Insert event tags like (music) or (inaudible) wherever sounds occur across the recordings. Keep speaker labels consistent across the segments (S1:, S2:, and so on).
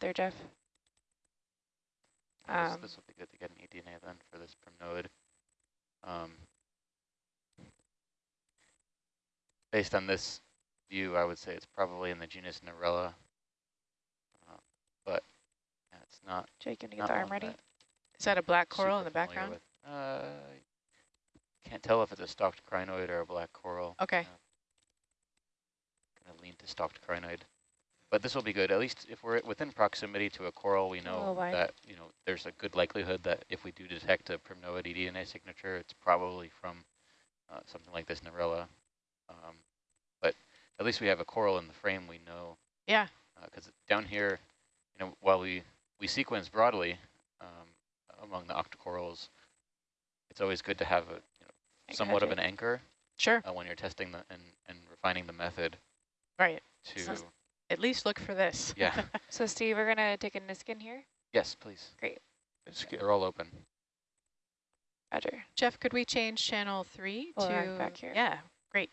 S1: there, Jeff.
S2: This,
S1: Um,
S2: this will be good to get an eDNA then for this primnoid. Um, based on this view, I would say it's probably in the genus Narella, uh, but yeah, it's not.
S1: Jake, can you get the arm ready?
S2: that
S3: Is that a black coral in the background?
S2: with. Uh, can't tell if it's a stalked crinoid or a black coral.
S3: Okay.
S2: Gonna lean to stalked crinoid. But this will be good. At least if we're within proximity to a coral, we know
S1: wide.
S2: that you know there's a good likelihood that if we do detect a primnoid eDNA signature, it's probably from uh, something like this Narella. Um, but at least we have a coral in the frame. We know.
S3: Yeah.
S2: Because down here, you know, while we we sequence broadly um, among the octocorals, it's always good to have a you know, somewhat of an anchor
S3: Sure.
S2: uh, when you're testing the and, and refining the method
S3: Right.
S2: to
S3: At least look for this.
S2: yeah (laughs)
S1: So Steve, we're gonna take a Niskin here.
S2: yes please
S4: Great. good.
S2: they're all open
S1: Roger.
S3: Jeff, could we change channel three
S1: Pull
S3: to
S1: back here.
S3: Yeah, great.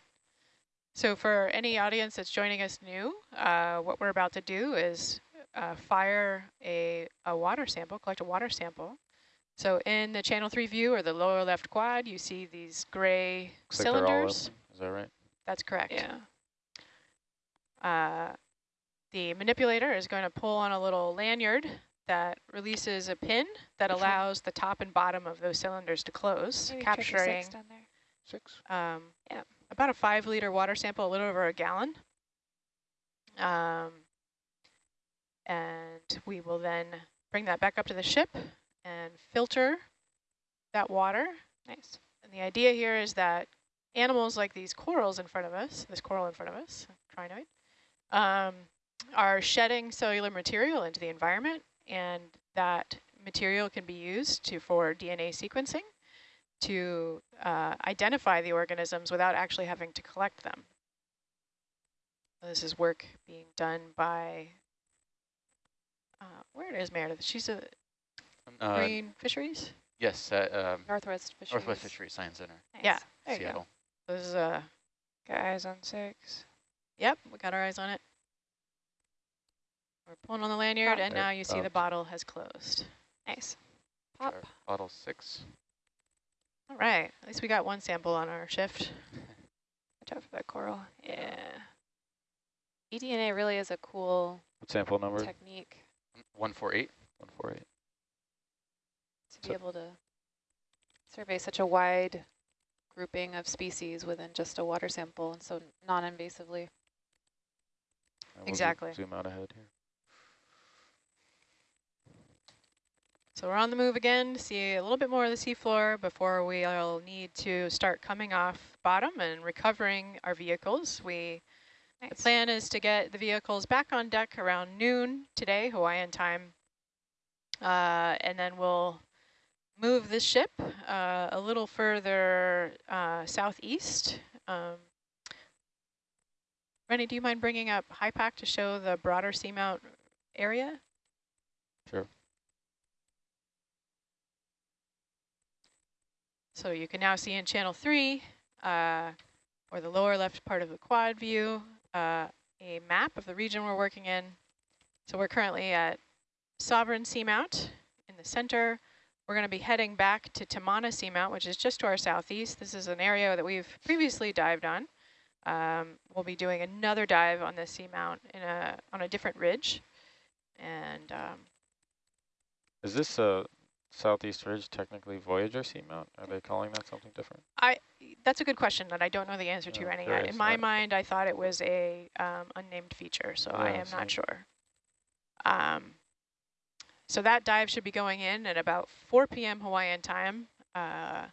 S3: So for any audience that's joining us new, uh, what we're about to do is uh, fire a, a water sample, collect a water sample. So in the channel three view or the lower left quad, you see these gray
S4: Looks like all
S3: cylinders.
S4: open. Is that right?
S3: That's correct.
S1: Yeah.
S3: Uh, the manipulator is going to pull on a little lanyard that releases a pin that allows the top and bottom of those cylinders to close,
S1: Maybe
S3: capturing
S1: six down there.
S4: Six.
S3: um,
S1: Yeah.
S3: about a five liter water sample, a little over a gallon. Um, and we will then bring that back up to the ship and filter that water.
S1: Nice.
S3: And the idea here is that animals like these corals in front of us, this coral in front of us, crinoid, um, are shedding cellular material into the environment, and that material can be used to for DNA sequencing to uh, identify the organisms without actually having to collect them. This is work being done by, uh, where it is Meredith? She's a
S2: uh,
S3: Marine Fisheries?
S2: yes at um,
S1: Northwest Fisheries.
S2: Northwest Fisheries Science Center
S1: Nice.
S3: Yeah.
S1: There you go.
S2: Seattle
S3: This is a,
S1: Got eyes on six.
S3: yep, we got our eyes on it. We're pulling on the lanyard,
S1: Pop.
S3: and now you see the bottle has closed.
S1: Nice.
S2: Our
S1: Pop.
S2: bottle six
S3: All right, at least we got one sample on our shift. (laughs)
S1: Watch out for that coral.
S3: Yeah.
S1: eDNA really is a cool
S4: What sample number?
S1: technique mm,
S2: 148
S4: One four eight.
S1: to be able to survey such a wide grouping of species within just a water sample and so non-invasively.
S4: And we'll zo-
S3: Exactly.
S4: Zoom out ahead here.
S3: So we're on the move again to see a little bit more of the seafloor before we'll need to start coming off bottom and recovering our vehicles. We The plan is to get the vehicles back on deck around noon today, Hawaiian time. Uh, and then we'll move the ship uh, a little further uh, southeast. Um, Rennie, do you mind bringing up HYPACK to show the broader seamount area?
S4: Sure.
S3: So you can now see in channel three, uh, or the lower left part of the quad view, uh, a map of the region we're working in. So we're currently at Sovereign Seamount in the center. We're going to be heading back to Tamana Seamount, which is just to our southeast. This is an area that we've previously dived on. Um, we'll be doing another dive on this seamount in a on a different ridge. And um,
S4: Is this a southeast ridge technically Voyager seamount? Are they calling that something different?
S3: I That's a good question that I don't know the answer to,
S4: Yeah,
S3: Rennie. I-
S4: curious
S3: In my
S4: about-
S3: mind, I thought it was a um, unnamed feature, so I
S4: Yeah,
S3: am not sure. Um, so that dive should be going in at about 4 p.m. Hawaiian time. Uh,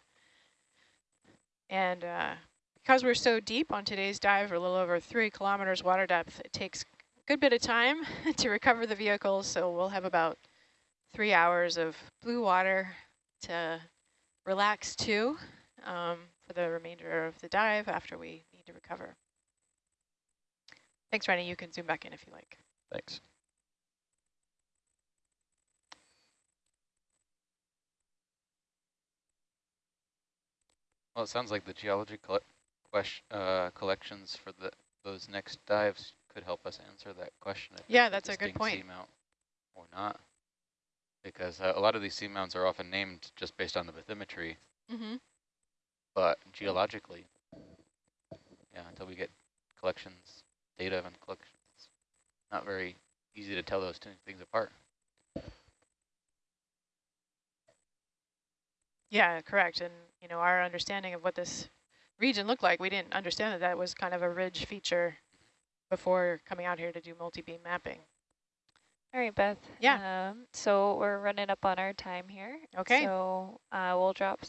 S3: and uh, because we're so deep on today's dive, we're a little over three kilometers water depth, it takes a good bit of time (laughs) to recover the vehicles, so we'll have about three hours of blue water to relax to um, for the remainder of the dive after we need to recover. Thanks, Rennie. You can zoom back in if you like.
S4: Thanks.
S2: Well, it sounds like the geology colle question, uh, collections for the those next dives could help us answer that question. if
S3: Yeah, that's a good
S2: distinct
S3: point.
S2: seamount. or not. Because uh, a lot of these seamounts are often named just based on the bathymetry,
S3: Mm-hmm.
S2: but geologically, yeah, until we get collections, data and collections, not very easy to tell those two things apart.
S3: Yeah, correct. And, you know, our understanding of what this region looked like, we didn't understand that that was kind of a ridge feature before coming out here to do multi-beam mapping.
S5: All right, Beth.
S3: Yeah.
S5: Um, so we're running up on our time here.
S3: Okay.
S5: So uh, we'll drop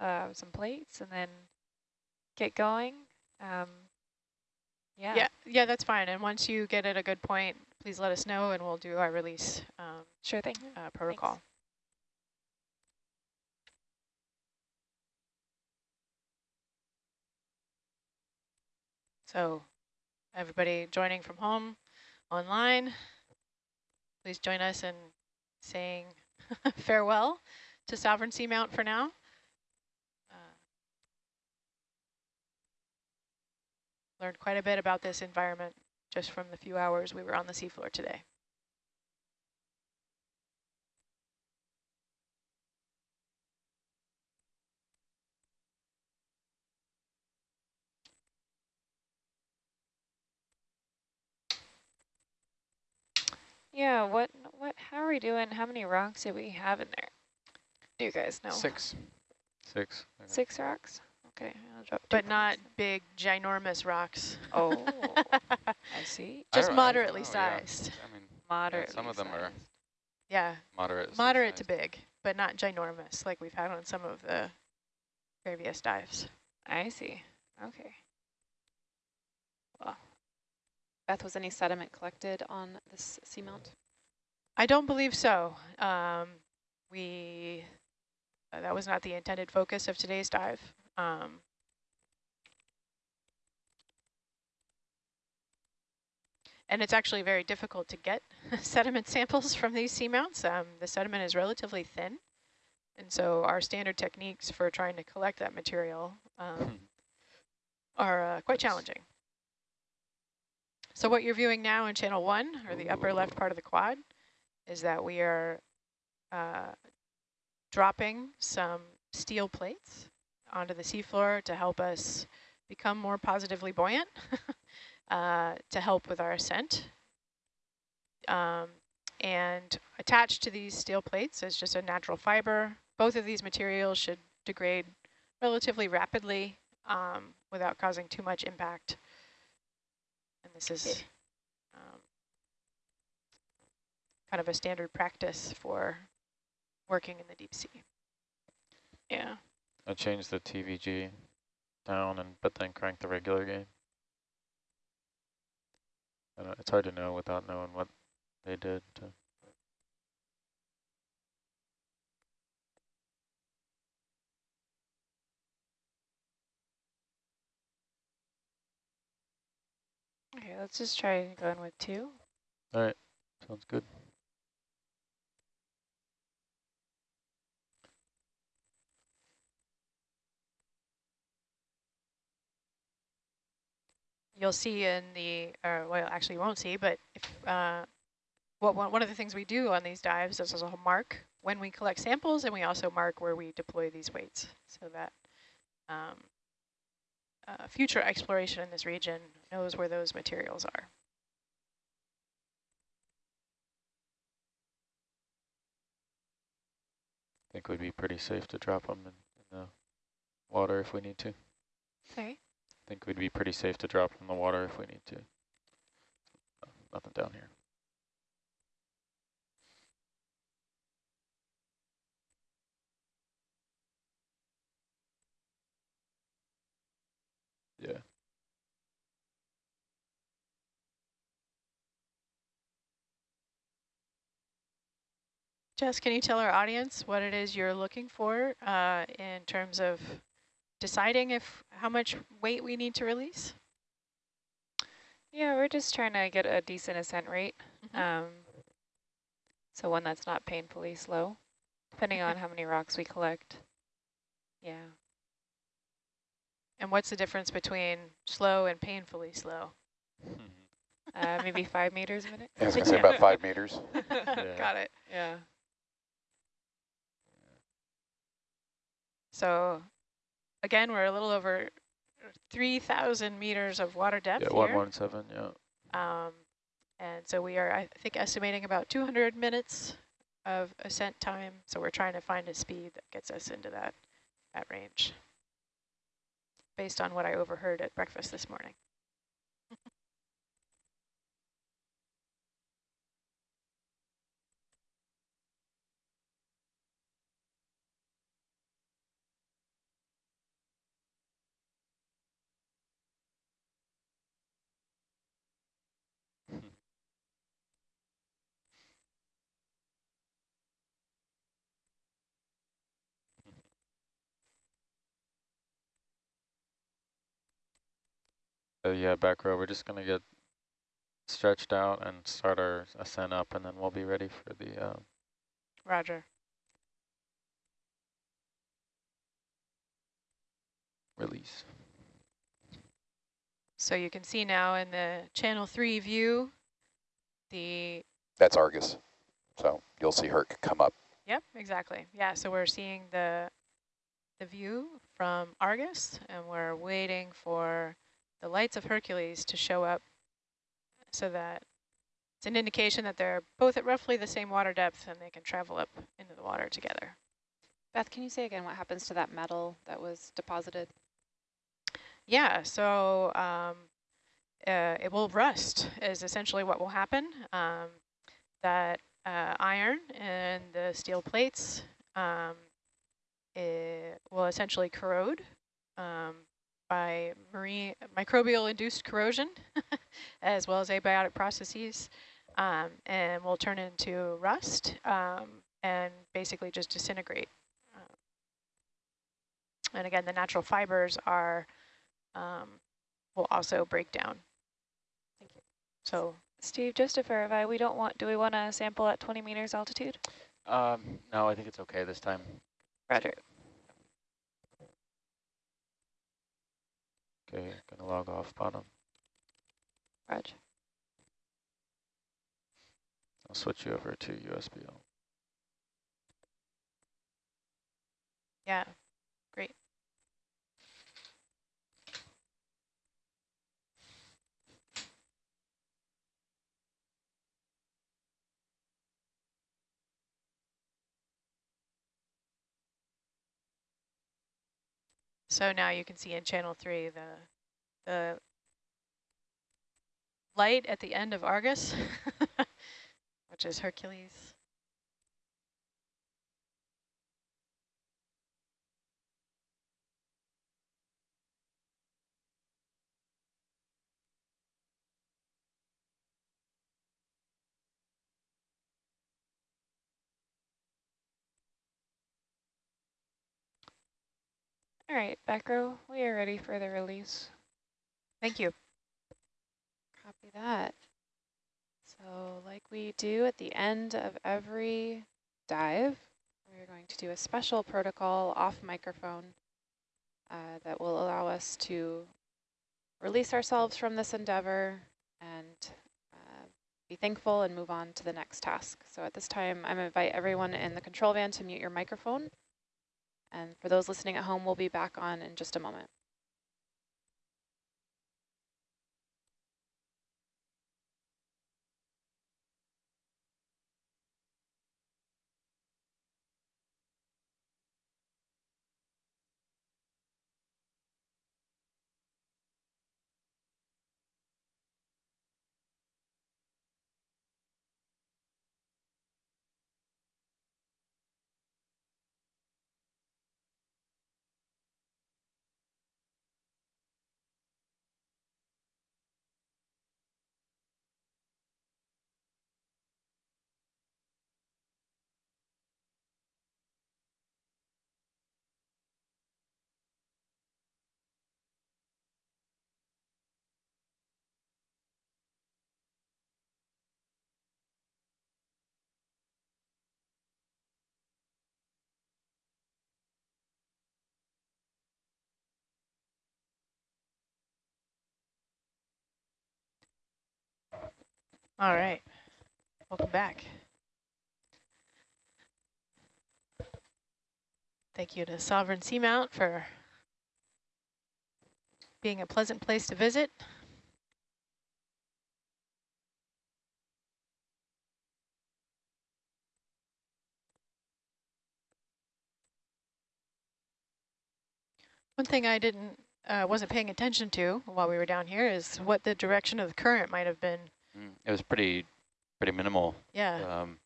S5: uh, some plates and then get going. Um, yeah.
S3: Yeah, yeah, that's fine. And once you get at a good point, please let us know and we'll do our release um,
S5: Sure thing.
S3: uh, protocol. So everybody joining from home, online, please join us in saying (laughs) farewell to Sovereign Seamount for now. Uh, learned quite a bit about this environment just from the few hours we were on the seafloor today.
S5: Yeah. What? What? How are we doing? How many rocks do we have in there? Do you guys know?
S2: Six.
S4: Six. okay.
S5: Six rocks. Okay. I'll drop
S3: But not
S5: plates
S3: big, ginormous rocks.
S5: Oh, (laughs) I see.
S3: Just
S2: don't- I don't
S3: moderately
S2: know, yeah.
S3: sized.
S2: I mean,
S5: Moderate.
S2: some of them are
S3: Yeah,
S2: moderate.
S3: moderate to big, but not ginormous like we've had on some of the previous dives.
S5: I see. Okay.
S1: Beth, was any sediment collected on this seamount?
S3: I don't believe so. Um, we, uh, that was not the intended focus of today's dive. Um, and it's actually very difficult to get (laughs) sediment samples from these seamounts. Um, the sediment is relatively thin. And so our standard techniques for trying to collect that material um, are uh, quite challenging. So what you're viewing now in channel one, or the upper left part of the quad, is that we are uh, dropping some steel plates onto the seafloor to help us become more positively buoyant, (laughs) uh, to help with our ascent. Um, and attached to these steel plates is just a natural fiber. Both of these materials should degrade relatively rapidly um, without causing too much impact. And this is um, kind of a standard practice for working in the deep sea.
S5: Yeah.
S4: I changed the TVG down and but then crank the regular gain. I it's hard to know without knowing what they did.
S5: Okay. Let's just try going with two.
S4: All right, sounds good.
S3: You'll see in the, or well, actually you won't see, but if, uh, what one one of the things we do on these dives is also mark when we collect samples, and we also mark where we deploy these weights, so that um, uh, future exploration in this region knows where those materials are.
S4: I think we'd be pretty safe to drop them in, in the water if we need to.
S5: Sorry.
S4: I think we'd be pretty safe to drop them in the water if we need to. Nothing down here. Yeah.
S3: Jess, can you tell our audience what it is you're looking for uh, in terms of deciding if how much weight we need to release?
S5: Yeah, we're just trying to get a decent ascent rate.
S3: Mhm.
S5: Um, so one that's not painfully slow, depending on how many rocks we collect. Yeah.
S3: And what's the difference between slow and painfully slow?
S5: uh, maybe five meters a minute.
S6: I was gonna say about five meters. (laughs)
S3: Got it.
S5: Yeah.
S3: So again, we're a little over 3,000 meters of water depth
S4: Yeah,
S3: here.
S4: 117, yeah.
S3: Um, and so we are, I think, estimating about 200 minutes of ascent time. So we're trying to find a speed that gets us into that, that range based on what I overheard at breakfast this morning.
S4: Uh, yeah, back row, we're just going to get stretched out and start our ascent up, and then we'll be ready for the uh,
S3: Roger.
S4: release.
S3: So you can see now in the channel three view, the,
S6: That's Argus. So you'll see Herc come up.
S3: yep, exactly. Yeah, so we're seeing the, the view from Argus and we're waiting for the lights of Hercules to show up so that it's an indication that they're both at roughly the same water depth and they can travel up into the water together.
S1: Beth, can you say again what happens to that metal that was deposited?
S3: Yeah, so um, uh, it will rust is essentially what will happen. Um, that uh, iron and the steel plates um, it will essentially corrode um, by marine microbial induced corrosion (laughs) as well as abiotic processes um, and will turn into rust um, and basically just disintegrate. Um, and again, the natural fibers are um, will also break down.
S1: Thank you.
S3: So
S5: Steve, just to verify, we don't want, do we want to sample at 20 meters altitude?
S2: Um, no, I think it's okay this time.
S5: Roger.
S4: Okay, gonna log off bottom.
S5: Roger.
S4: I'll switch you over to USBL.
S3: yeah, great. So now you can see in channel three the the light at the end of Argus, (laughs) which is Hercules.
S5: All right, back row, we are ready for the release.
S3: Thank you.
S1: Copy that. So like we do at the end of every dive, we're going to do a special protocol off microphone uh, that will allow us to release ourselves from this endeavor and uh, be thankful and move on to the next task. So at this time, I'm invite everyone in the control van to mute your microphone. And for those listening at home, we'll be back on in just a moment.
S3: All right. Welcome back. Thank you to Sovereign Seamount for being a pleasant place to visit. One thing I didn't, uh, wasn't paying attention to while we were down here is what the direction of the current might have been.
S2: Mm, It was pretty, pretty minimal.
S3: Yeah.
S2: Um,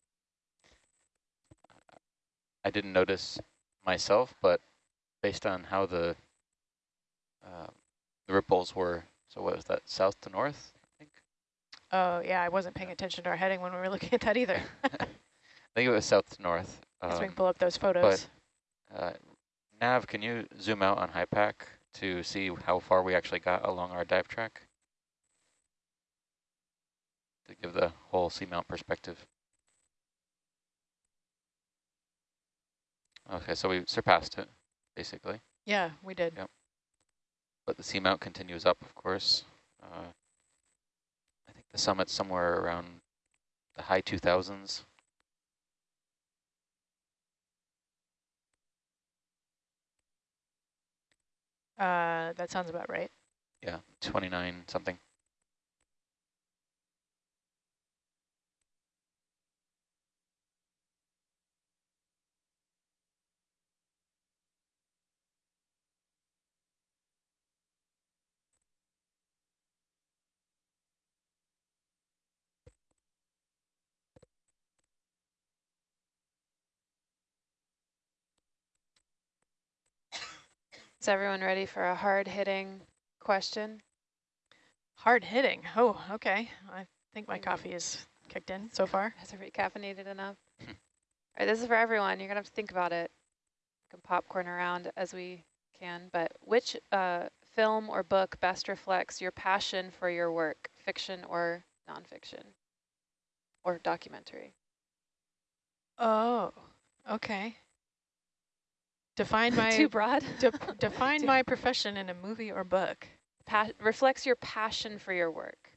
S2: I didn't notice myself, but based on how the uh, the ripples were, so what was that, south to north, I think?
S3: Oh, yeah, I wasn't paying attention to our heading when we were looking at that either. (laughs) (laughs)
S2: I think it was south to north.
S3: Guess we can
S2: Um,
S3: pull up those photos.
S2: uh, Nav, can you zoom out on HYPACK to see how far we actually got along our dive track? To give the whole seamount perspective. Okay, so we surpassed it, basically.
S3: Yeah, we did.
S2: Yep. But the seamount continues up, of course. Uh, I think the summit's somewhere around the high 2000s.
S3: Uh, that sounds about right.
S2: Yeah, 29 something.
S1: Is everyone ready for a hard-hitting question?
S3: Hard hitting. Oh, okay. I think my coffee is kicked in so far.
S1: Has it recaffeinated enough? (laughs) All right, this is for everyone. You're going to have to think about it. We can popcorn around as we can. But which uh, film or book best reflects your passion for your work, fiction or nonfiction? Or documentary?
S3: Oh, okay. Define (laughs) my
S1: Too broad?
S3: de define (laughs) my profession in a movie or book.
S1: Pa reflects your passion for your work.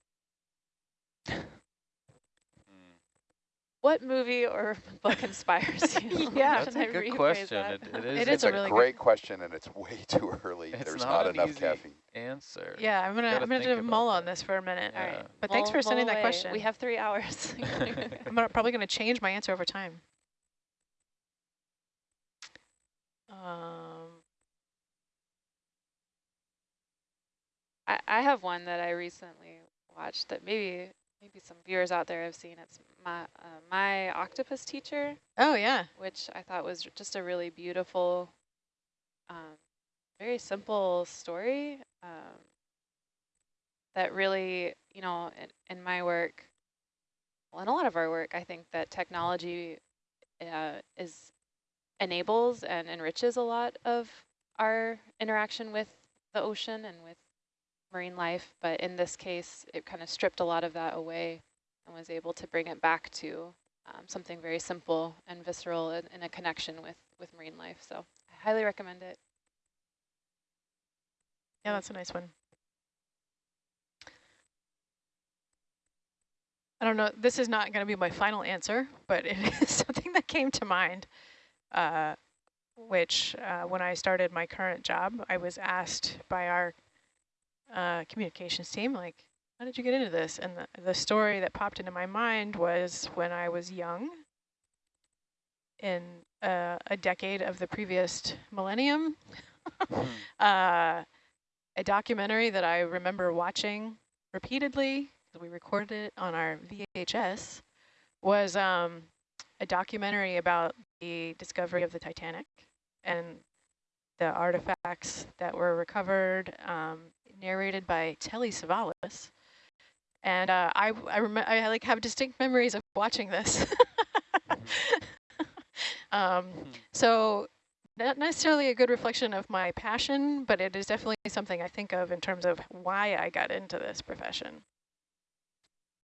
S1: What movie or (laughs) book inspires you?
S3: Yeah.
S4: That's
S1: I
S4: a good question.
S1: that?
S4: It, it is
S3: It
S4: a
S3: a
S6: a
S3: really good-
S6: great question, and it's way too early.
S4: It's
S6: There's
S4: not
S6: not,
S4: an
S6: enough
S4: easy-
S6: caffeine.
S4: answer.
S3: Yeah, I'm gonna I'm gonna do
S4: about
S3: mull on this for a minute.
S4: Yeah.
S1: right.
S3: But thanks
S1: oh,
S3: for sending
S1: mull
S3: that question.
S1: We have three hours.
S3: I'm gonna, probably gonna change my answer over time. Um,
S1: I, I have one that I recently watched that maybe maybe some viewers out there have seen. It's my uh, my octopus teacher,
S3: oh yeah,
S1: which I thought was just a really beautiful, um, very simple story um, that really, you know, in, in my work, well, in a lot of our work, I think that technology uh, is enables and enriches a lot of our interaction with the ocean and with marine life, but in this case, it kind of stripped a lot of that away and was able to bring it back to um, something very simple and visceral and, and a connection with, with marine life. So I highly recommend it.
S3: yeah, that's a nice one. I don't know. This is not going to be my final answer, but it (laughs) is something that came to mind. Uh, which, uh, when I started my current job, I was asked by our uh, communications team, like, how did you get into this? And the, the story that popped into my mind was when I was young, in uh, a decade of the previous millennium, (laughs) uh, a documentary that I remember watching repeatedly, we recorded it on our VHS, was um, a documentary about the discovery of the Titanic and the artifacts that were recovered, um, narrated by Telly Savalas. And uh, I, I, I like have distinct memories of watching this. (laughs) um, so not necessarily a good reflection of my passion, but it is definitely something I think of in terms of why I got into this profession.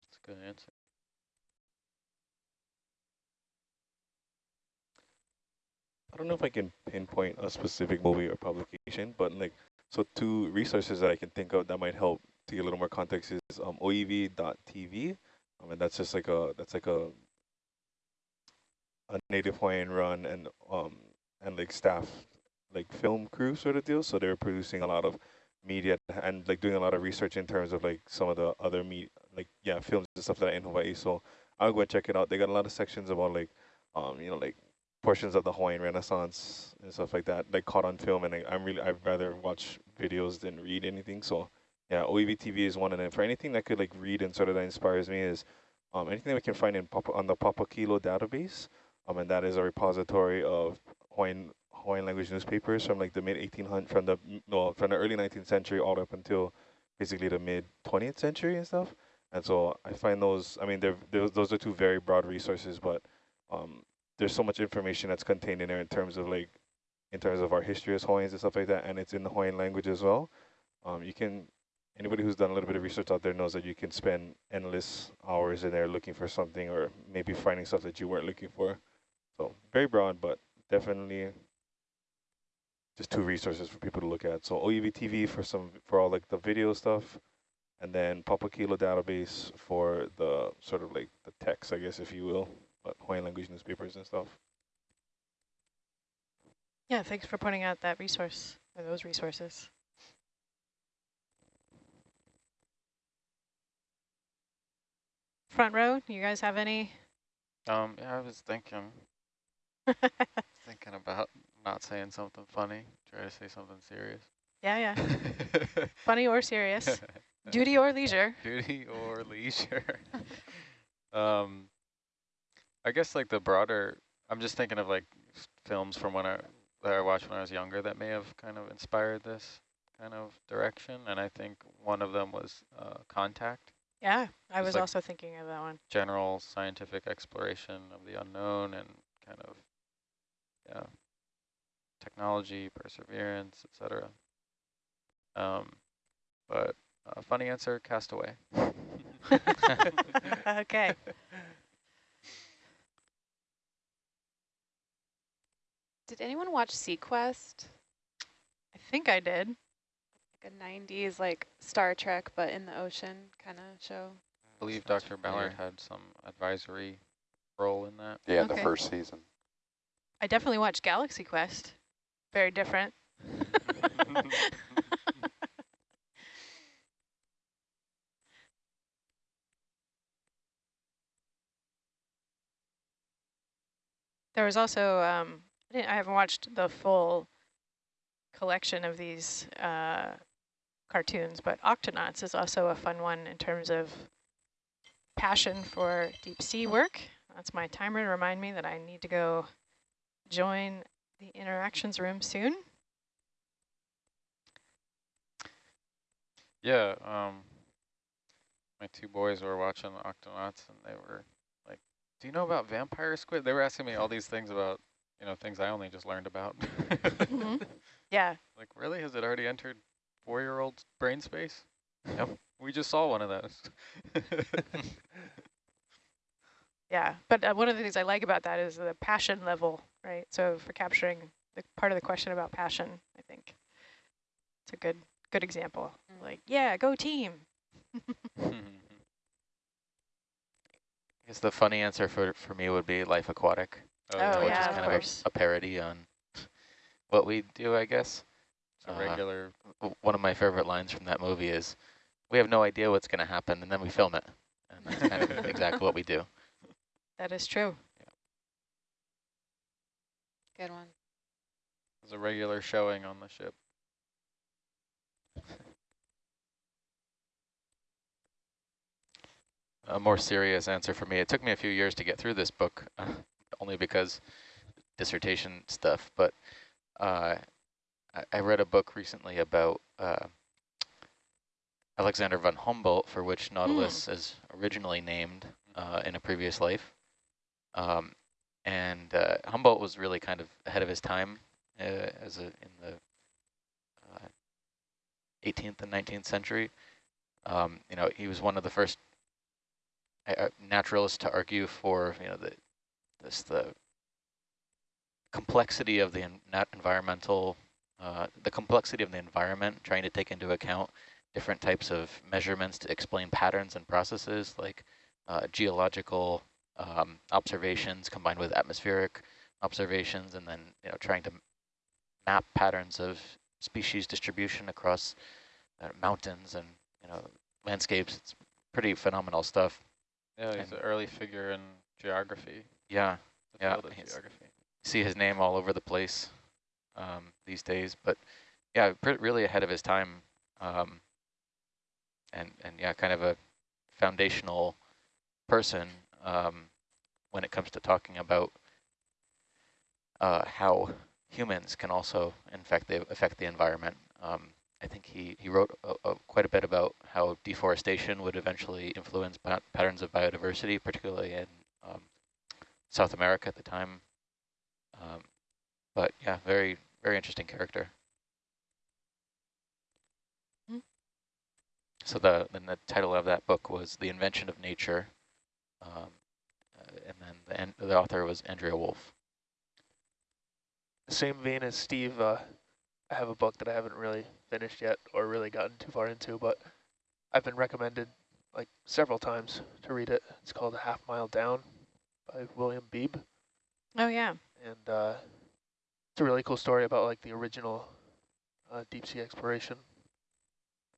S4: That's a good answer.
S7: I don't know if I can pinpoint a specific movie or publication, but like, so two resources that I can think of that might help to get a little more context is um, oiwi.tv. Mean, that's just like a that's like a a native Hawaiian run and um and like staff like film crew sort of deal. So they were producing a lot of media and like doing a lot of research in terms of like some of the other meat like yeah films and stuff that are in Hawaii. So I'll go and check it out. They got a lot of sections about like um you know like portions of the Hawaiian Renaissance and stuff like that, like caught on film. And I, I'm really I'd rather watch videos than read anything. So yeah, Oiwi TV is one them. For anything that could like read and sort of that inspires me is um anything we can find in Papa, on the Papakilo database. Um, and that is a repository of Hawaiian Hawaiian language newspapers from like the mid 1800s, from the no, from the early 19th century all up until basically the mid 20th century and stuff. And so I find those, I mean, they're, they're those are two very broad resources, but um, there's so much information that's contained in there in terms of like, in terms of our history as Hawaiians and stuff like that, and it's in the Hawaiian language as well. Um, you can, anybody who's done a little bit of research out there knows that you can spend endless hours in there looking for something or maybe finding stuff that you weren't looking for. So very broad, but definitely just two resources for people to look at. So Oiwi TV for some for all like the video stuff, and then Papakilo database for the sort of like the text, I guess, if you will, Hawaiian language newspapers and stuff.
S3: Yeah, thanks for pointing out that resource, or those resources. Front row, you guys have any?
S4: Um, yeah, I was thinking, (laughs) thinking about not saying something funny, try to say something serious.
S3: yeah, yeah. (laughs) Funny or serious. (laughs) Duty or leisure.
S4: Duty or leisure. um, I guess like the broader, I'm just thinking of like films from when I, that I watched when I was younger that may have kind of inspired this kind of direction. And I think one of them was uh, Contact,
S3: Yeah, I was
S4: like-
S3: also thinking of that one.
S4: general scientific exploration of the unknown and kind of, yeah, technology, perseverance, etc. Um, but uh, funny answer, Castaway. (laughs)
S3: okay. (laughs) (laughs)
S1: Did anyone watch SeaQuest?
S3: I think I did.
S1: Like a 90s like Star Trek, but in the ocean kind of show.
S4: I believe
S2: Sounds
S4: Dr. Ballard
S2: familiar.
S4: had some advisory role in that.
S6: Yeah, in the first season.
S3: I definitely watched Galaxy Quest. Very different. (laughs) There was also, um, I, haven't watched the full collection of these uh, cartoons, but Octonauts is also a fun one in terms of passion for deep sea work. That's my timer to remind me that I need to go join the interactions room soon.
S4: Yeah, um, my two boys were watching Octonauts and they were like, do you know about vampire squid? They were asking me all these things about, you know, things I only just learned about.
S3: Mhm. (laughs) Yeah,
S4: Like, really? Has it already entered four-year-old brain space? Yep. We just saw one of those. (laughs)
S3: yeah. But uh, one of the things I like about that is the passion level, right? So for capturing the part of the question about passion, I think it's a good good example.
S1: Mm.
S3: Like, yeah, go team. (laughs)
S2: I guess the funny answer for, for me would be Life Aquatic,
S3: Oh,
S2: which
S3: yeah,
S2: is
S3: of
S2: kind of
S3: course.
S2: a, a parody on what we do, I guess.
S4: It's a
S2: Uh,
S4: regular,
S2: W- One of my favorite lines from that movie is, we have no idea what's going to happen, and then we film it. And that's kind of (laughs) exactly what we do.
S3: That is true.
S1: Good one.
S4: it's a regular showing on the ship.
S2: A more serious answer for me. It took me a few years to get through this book, uh, (laughs) only because dissertation stuff. But uh, I, I read a book recently about uh, Alexander von Humboldt, for which Nautilus is originally named uh, in a previous life. Um, and uh, Humboldt was really kind of ahead of his time uh, as a, in the uh, 18th and 19th century. Um, you know, he was one of the first uh, naturalists to argue for you know the this the complexity of the nat environmental uh, the complexity of the environment, trying to take into account different types of measurements to explain patterns and processes like uh, geological um, observations combined with atmospheric observations, and then you know trying to map patterns of species distribution across uh, mountains and you know landscapes. It's pretty phenomenal stuff.
S4: Yeah, he's
S2: And-
S4: an early figure in geography.
S2: Yeah, Yeah,
S4: field of
S2: he's-
S4: geography.
S2: see his name all over the place um, these days, but yeah, really ahead of his time, um, and and yeah, kind of a foundational person um, when it comes to talking about uh, how humans can also infect the affect the environment. Um, I think he he wrote a, a quite a bit about how deforestation would eventually influence pa patterns of biodiversity, particularly in um, South America at the time. Um, but yeah, very, very interesting character.
S3: Hmm.
S2: So the then the title of that book was The Invention of Nature, um, uh, and then the, the author was Andrea Wulf.
S8: Same vein as Steve, uh, I have a book that I haven't really finished yet or really gotten too far into, but I've been recommended like several times to read it. It's called A Half Mile Down by William Beebe.
S3: Oh, yeah.
S8: And uh, it's a really cool story about like the original uh, deep sea exploration.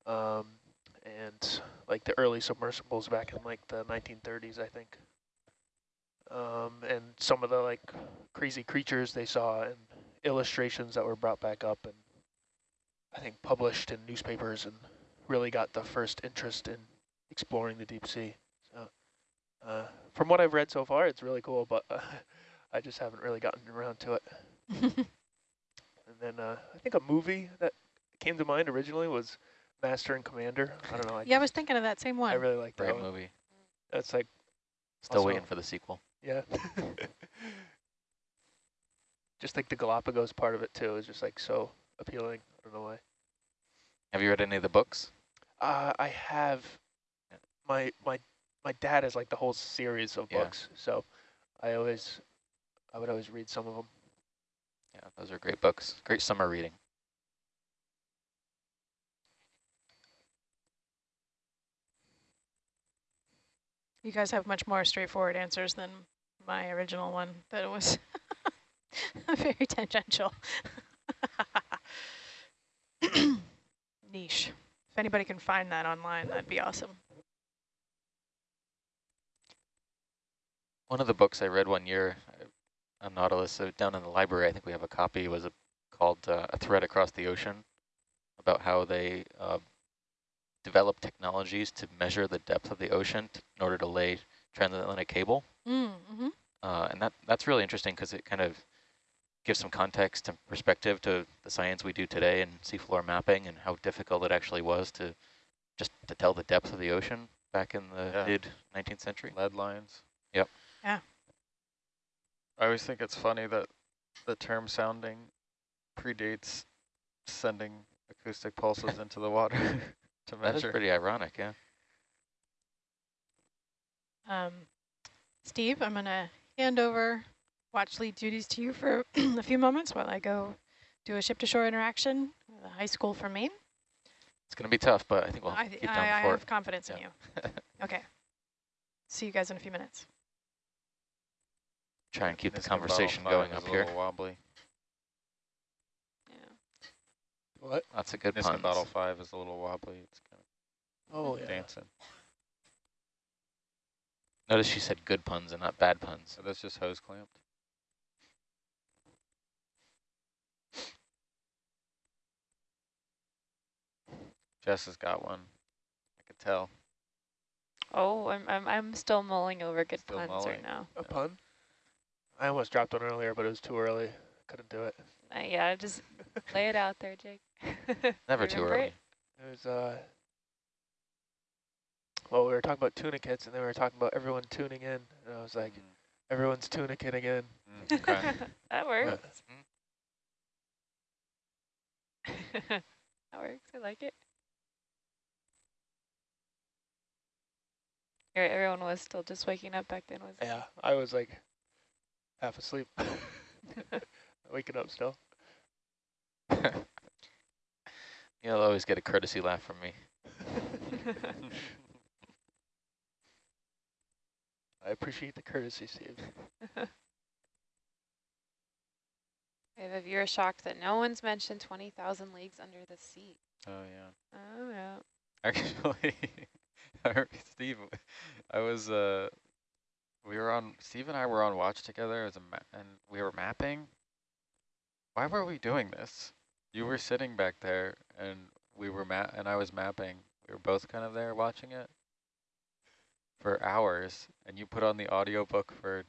S8: Um, and like the early submersibles back in like the 1930s, I think. Um, and some of the like crazy creatures they saw and illustrations that were brought back up and I think published in newspapers and really got the first interest in exploring the deep sea. So uh, from what I've read so far, it's really cool, but uh, (laughs) I just haven't really gotten around to it. (laughs) And then uh, I think a movie that came to mind originally was Master and Commander. I don't know. I
S3: yeah, I was thinking of that same one.
S8: I really like that
S2: Great
S8: one.
S2: movie.
S8: That's like,
S2: Still
S8: Also-
S2: waiting for the sequel.
S8: yeah. (laughs) just like the Galapagos part of it too is just like so appealing. I don't know why.
S2: Have you read any of the books?
S8: Uh, I have my my my dad has like the whole series of
S2: Yeah.
S8: books, so I always I would always read some of them.
S2: Yeah, those are great books. Great summer reading.
S3: You guys have much more straightforward answers than my original one that was (laughs) very tangential. (laughs) Niche. If anybody can find that online, that'd be awesome.
S2: One of the books I read one year on Nautilus, so down in the library, I think we have a copy, was a, called uh, A Thread Across the Ocean, about how they uh, developed technologies to measure the depth of the ocean t in order to lay transatlantic cable.
S3: Mm -hmm.
S2: Uh, and that that's really interesting because it kind of gives some context and perspective to the science we do today in seafloor mapping and how difficult it actually was to just to tell the depth of the ocean back in the
S4: Yeah.
S2: mid 19th century.
S4: Lead lines.
S2: Yep.
S3: Yeah.
S4: I always think it's funny that the term sounding predates sending acoustic pulses (laughs) into the water (laughs) to
S2: That is
S4: measure.
S2: pretty ironic, yeah.
S3: Um, Steve, I'm going to hand over watch lead duties to you for (clears throat) a few moments while I go do a ship-to-shore interaction with a high school from Maine.
S2: It's going to be tough, but I think we'll
S3: I,
S2: get
S3: I,
S2: down
S3: I
S2: before
S3: have confidence in you. (laughs) Okay. See you guys in a few minutes.
S2: Try and keep the conversation going up here.
S4: wobbly.
S3: Yeah.
S8: What?
S2: Lots of good
S4: Niskin
S2: puns.
S4: Battle 5 is a little wobbly. It's kind
S8: Oh
S4: of
S8: yeah.
S4: dancing.
S2: Notice she said good puns and not bad puns.
S4: So that's just hose clamped. Jess has got one. I could tell.
S5: Oh, I'm I'm I'm still mulling over good
S4: Still
S5: puns
S4: mulling.
S5: right now.
S8: A pun? I almost dropped one earlier, but it was too early. Couldn't do it.
S5: Uh, yeah, just lay it out there, Jake. (laughs)
S2: Never too early.
S5: it?
S8: It was uh. Well, we were talking about tunicates, and then we were talking about everyone tuning in, and I was like, everyone's tunicating in.
S4: Mm, okay. (laughs)
S5: that works. (laughs) that works. I like it. Here, everyone was still just waking up back then, was
S8: Yeah, I was like half asleep, (laughs) waking up still. (laughs)
S2: You'll always get a courtesy laugh from me. (laughs)
S8: I appreciate the courtesy, Steve.
S1: I have a viewer shocked that no one's mentioned 20,000 leagues under the sea.
S4: Oh yeah.
S5: Oh, yeah.
S4: Actually, Steve, I was uh, we were on Steve and I were on watch together as a ma and we were mapping. Why were we doing this? You were sitting back there, and we were ma and I was mapping. We were both kind of there watching it for hours, and you put on the audiobook for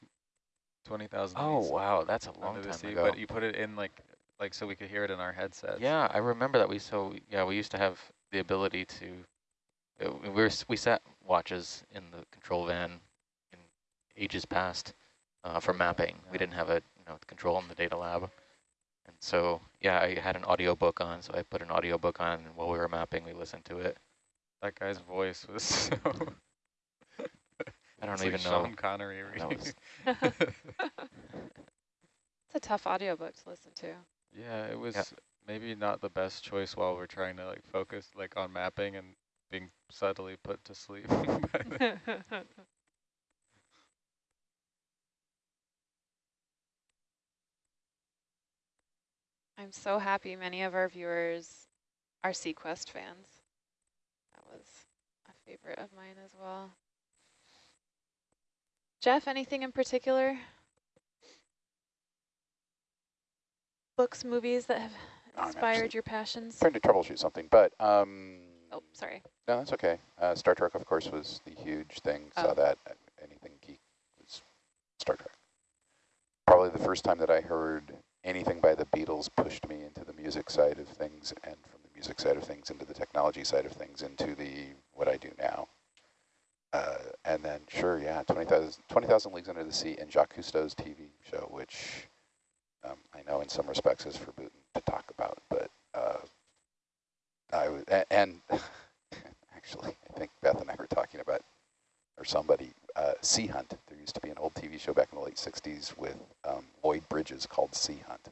S4: twenty thousand.
S2: Oh, wow, that's a long time
S4: sea,
S2: ago.
S4: but you put it in like like so we could hear it in our headsets.
S2: Yeah, I remember that we so yeah we used to have the ability to uh, we were we sat watches in the control van ages past uh, for mapping. We didn't have a you know control in the data lab, and so yeah I had an audiobook on, so I put an audiobook on and while we were mapping. We listened to it.
S4: That guy's voice was so. (laughs) (laughs)
S2: I don't
S4: it's
S2: even
S4: like
S2: know.
S4: Sean Connery.
S2: That
S4: reading.
S2: was-
S1: It's a tough audiobook to listen to.
S4: yeah, it was maybe not the best choice while we're trying to like focus like on mapping and being subtly put to sleep. (laughs)
S1: I'm so happy many of our viewers are SeaQuest fans. That was a favorite of mine as well. Jeff, anything in particular? Books, movies that have inspired your passions?
S6: Trying to troubleshoot something, but um,
S1: Oh, sorry.
S6: no, that's okay. Uh, Star Trek, of course, was the huge thing. Saw
S1: Oh.
S6: that. uh, Anything geek was Star Trek. Probably the first time that I heard anything by the Beatles pushed me into the music side of things, and from the music side of things into the technology side of things, into the what I do now. Uh, and then, sure, yeah, 20,000 20,000 Leagues Under the Sea and Jacques Cousteau's TV show, which um, I know in some respects is forbidden to talk about, but uh, I was, and (laughs) actually, I think Beth and I were talking about, or somebody, uh, Sea Hunt. There used to be an old TV show back in the late 60s with Lloyd Bridges called Sea Hunt.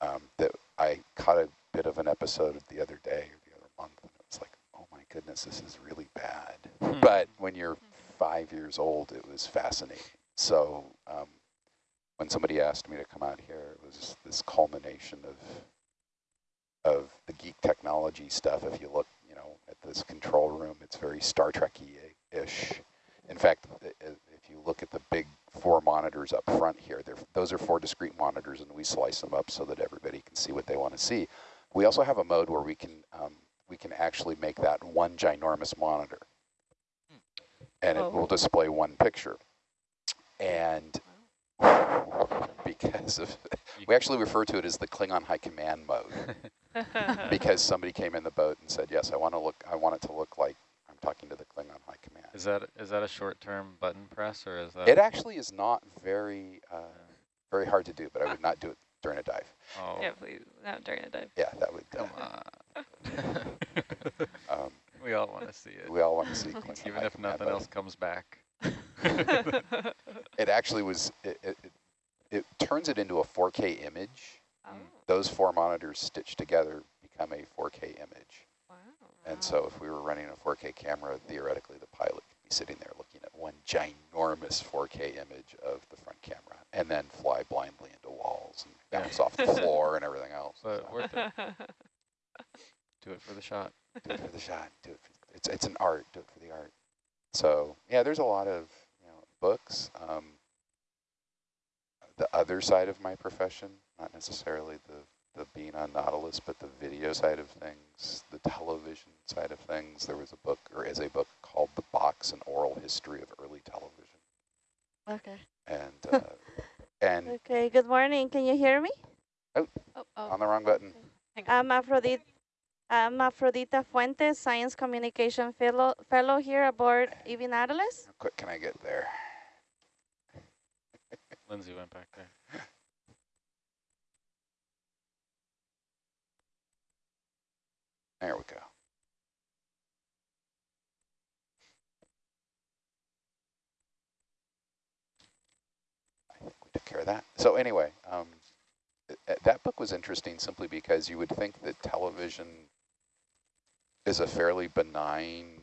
S6: Um, that I caught a bit of an episode the other day or the other month, and it was like, oh my goodness, this is really bad.
S4: Hmm.
S6: But when you're five years old, it was fascinating. So um, when somebody asked me to come out here, it was this culmination of of the geek technology stuff. If you look, you know, at this control room, it's very Star Trek-ish. In fact, i- i- if you look at the big four monitors up front here, they're, those are four discrete monitors, and we slice them up so that everybody can see what they want to see. We also have a mode where we can um, we can actually make that one ginormous monitor, and it
S5: Oh.
S6: will display one picture. And because of, we actually refer to it as the Klingon High Command mode (laughs) because somebody came in the boat and said, "Yes, I want to look. I want it to look like I'm talking to the Klingon High Command."
S4: is that is that a short-term button press or is that?
S6: It actually is not very uh, very hard to do, but I would not do it during a dive.
S4: Oh,
S5: yeah, please, not during a dive.
S6: Yeah, that would.
S4: come
S6: Uh,
S4: on. (laughs)
S6: um, (laughs)
S4: we all want to see it,
S6: we all want to see Klingon
S4: even if nothing else comes back. (laughs)
S6: It actually was. It, it, it, it turns it into a 4K image.
S5: oh,
S6: Those four monitors stitched together become a 4K image.
S5: wow.
S6: And so if we were running a 4K camera, theoretically the pilot could be sitting there looking at one ginormous 4K image of the front camera and then fly blindly into walls and bounce off the (laughs) floor and everything else.
S4: But
S6: So
S4: worth it. (laughs) Do it for the shot.
S6: do it for the shot. Do it for, it's, it's an art. Do it for the art. So yeah, there's a lot of you know books. Um, the other side of my profession, not necessarily the, the being on Nautilus, but the video side of things, the television side of things. There was a book, or is a book called The Box, An Oral History of Early Television.
S9: Okay.
S6: And, (laughs) uh, and
S9: Okay, good morning. Can you hear me?
S1: Oh, oh.
S6: oh on the wrong button.
S1: Hang on.
S9: I'm Afrodita, I'm Afrodita Fuentes, Science Communication Fellow, fellow here aboard EV Nautilus.
S6: How quick can I get there? (laughs)
S4: Lindsay went back there.
S6: There we go. Took care of that. So anyway, um, th- th- that book was interesting simply because you would think that television is a fairly benign,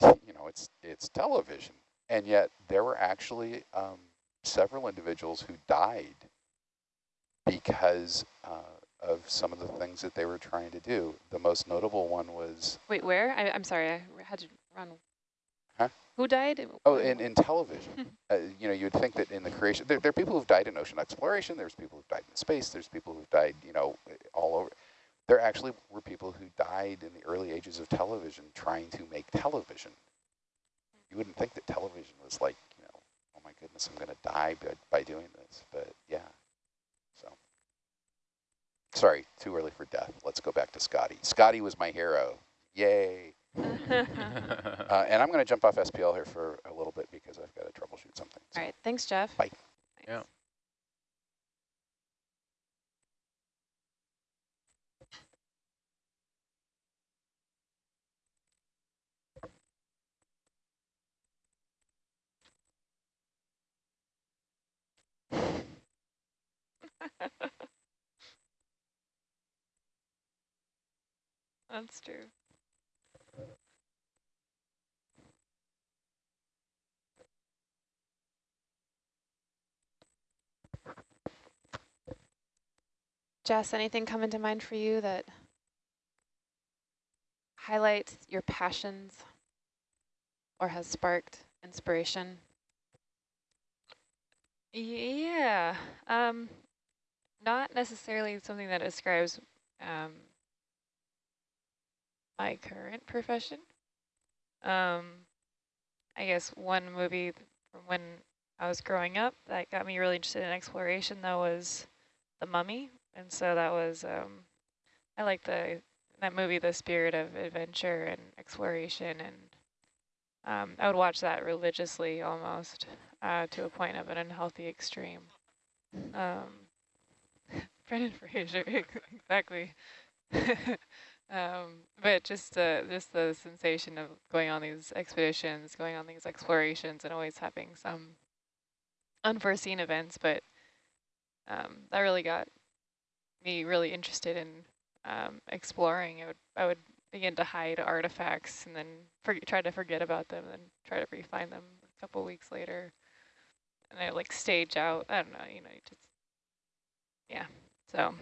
S6: you know, it's it's television. And yet there were actually um, several individuals who died because uh, of some of the things that they were trying to do. The most notable one was...
S5: Wait, where? I, I'm sorry, I had to run. Who died?
S6: Oh, in, in television. (laughs) uh, you know, you'd think that in the creation, there, there are people who've died in ocean exploration, there's people who've died in space, there's people who've died, you know, all over. There actually were people who died in the early ages of television trying to make television. You wouldn't think that television was like, you know, oh my goodness, I'm going to die by, by doing this. But yeah, so. Sorry, too early for death. Let's go back to Scotty. Scotty was my hero. Yay. (laughs) uh, and I'm going to jump off SPL here for a little bit because I've got to troubleshoot something.
S5: So. All right. Thanks, Jeff.
S6: Bye.
S2: Yeah. (laughs)
S5: That's true. Jess, anything come into mind for you that highlights your passions or has sparked inspiration? Yeah, um, not necessarily something that describes um, my current profession. Um, I guess one movie from when I was growing up that got me really interested in exploration though was The Mummy. And so that was, um, I like the that movie, the spirit of adventure and exploration. And um, I would watch that religiously almost uh, to a point of an unhealthy extreme. Um, (laughs) Brendan Fraser, (laughs) exactly. (laughs) Um, but just the just the sensation of going on these expeditions, going on these explorations, and always having some unforeseen events. But um, that really got me really interested in um, exploring. I would I would begin to hide artifacts and then try to forget about them, and try to re-find them a couple weeks later. And I like stage out. I don't know, you know, just yeah. So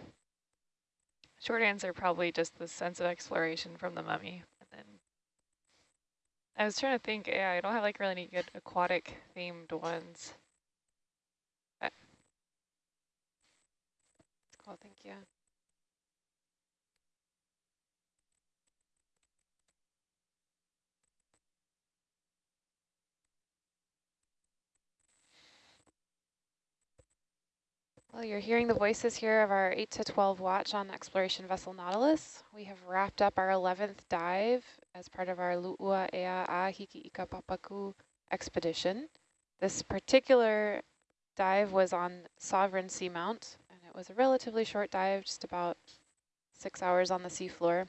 S5: Short answer, probably just the sense of exploration from the mummy. And then I was trying to think, yeah, I don't have like really any good aquatic themed ones. Cool, thank you. Well, you're hearing the voices here of our 8 to 12 watch on exploration vessel Nautilus. We have wrapped up our 11th dive as part of our Lu'ua Ea a Hiki Ika Papaku expedition. This particular dive was on Sovereign Seamount, was a relatively short dive, just about six hours on the seafloor.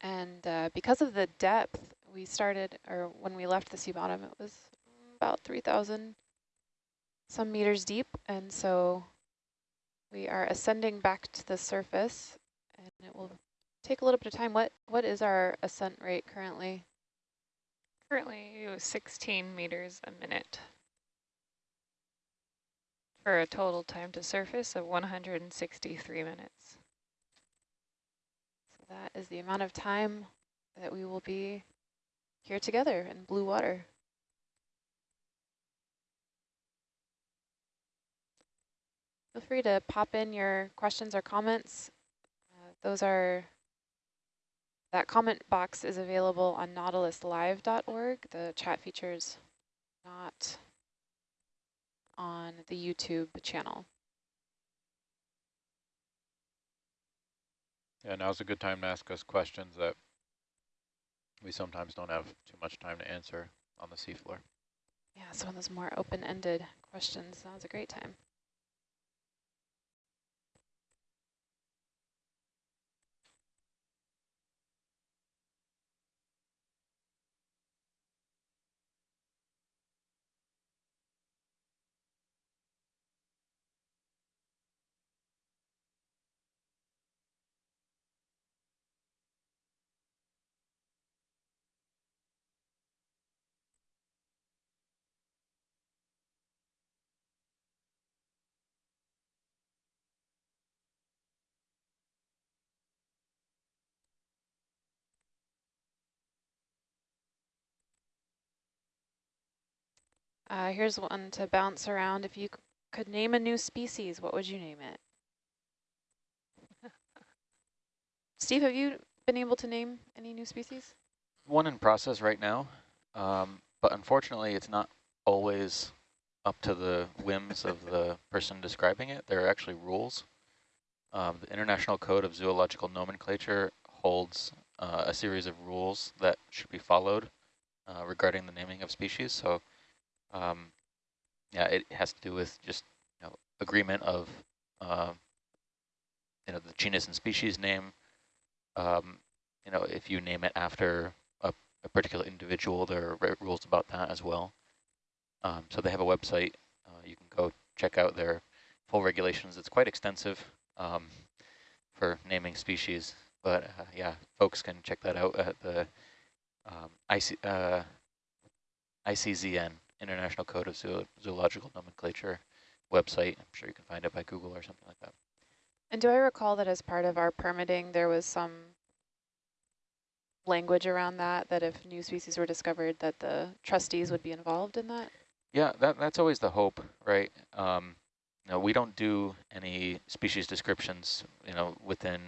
S5: And uh, because of the depth, we started, or when we left the sea bottom, it was about 3,000 some meters deep, and so we are ascending back to the surface, and it will take a little bit of time. What What is our ascent rate currently? Currently 16 meters a minute for a total time to surface of 163 minutes. So that is the amount of time that we will be here together in blue water. Feel free to pop in your questions or comments. Uh, those are, that comment box is available on nautiluslive.org. The chat feature is not on the YouTube channel.
S2: Yeah, now's a good time to ask us questions that we sometimes don't have too much time to answer on the seafloor.
S1: Yeah, some of those more open-ended questions, now's a great time. Uh, here's one to bounce around. If you could name a new species, what would you name it? (laughs) Steve, have you been able to name any new species?
S2: One in process right now, um, but unfortunately it's not always up to the whims of the (laughs) person describing it. There are actually rules. Um, the International Code of Zoological Nomenclature holds uh, a series of rules that should be followed uh, regarding the naming of species. So um, yeah, it has to do with just you know, agreement of uh, you know the genus and species name. Um, you know, if you name it after a, a particular individual, there are rules about that as well. Um, so they have a website. Uh, you can go check out their full regulations. It's quite extensive um, for naming species. But uh, yeah, folks can check that out at the um, IC, uh, ICZN, International Code of Zoo Zoological Nomenclature website. I'm sure you can find it by Google or something like that.
S1: And do I recall that as part of our permitting, there was some language around that, that if new species were discovered, that the trustees would be involved in that?
S2: Yeah, that, that's always the hope, right? Um, you know, we don't do any species descriptions, you know, within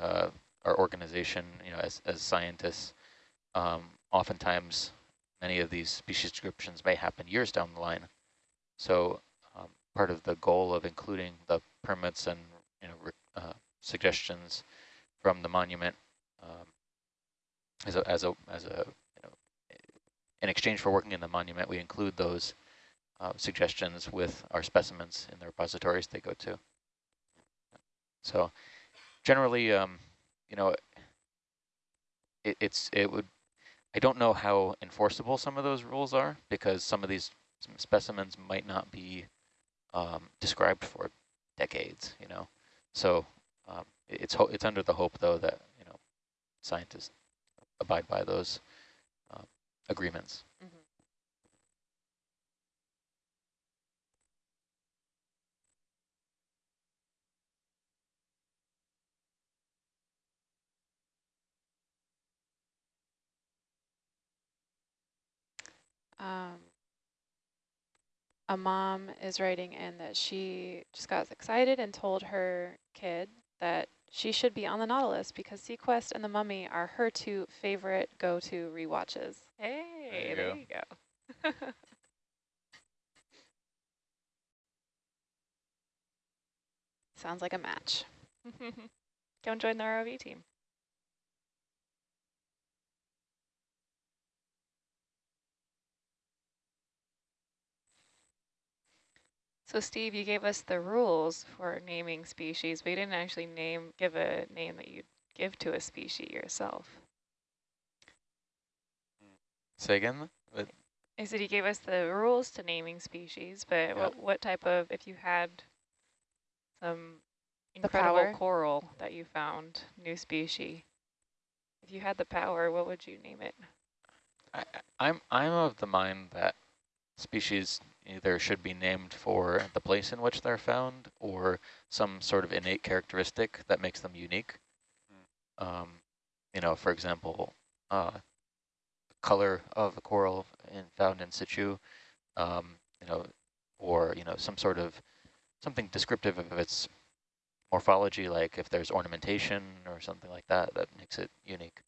S2: uh, our organization, you know, as, as scientists. Um, oftentimes, many of these species descriptions may happen years down the line. So um, part of the goal of including the permits and, you know, uh, suggestions from the monument um, as a, as a, as a in exchange for working in the monument, we include those uh, suggestions with our specimens in the repositories they go to. So generally, um, you know, it, it's it would. I don't know how enforceable some of those rules are because some of these specimens might not be um, described for decades. You know, so um, it's it's under the hope though that you know scientists abide by those agreements. Mm -hmm.
S1: Um, a mom is writing in that she just got excited and told her kid that she should be on the Nautilus because seaQuest and the Mummy are her two favorite go-to rewatches.
S5: Hey, there you there go. You go. (laughs)
S1: Sounds like a match. (laughs)
S5: Don't join the ROV team. So Steve, you gave us the rules for naming species, but you didn't actually name give a name that you'd give to a species yourself.
S2: Say again? What?
S5: I said you gave us the rules to naming species, but yeah. what, what type of, if you had some incredible coral that you found, new species, if you had the power, what would you name it?
S2: I, I'm I'm of the mind that species either should be named for the place in which they're found or some sort of innate characteristic that makes them unique. Mm. Um, you know, for example, uh, color of the coral in, found in situ, um, you know, or, you know, some sort of something descriptive of its morphology, like if there's ornamentation or something like that, that makes it unique.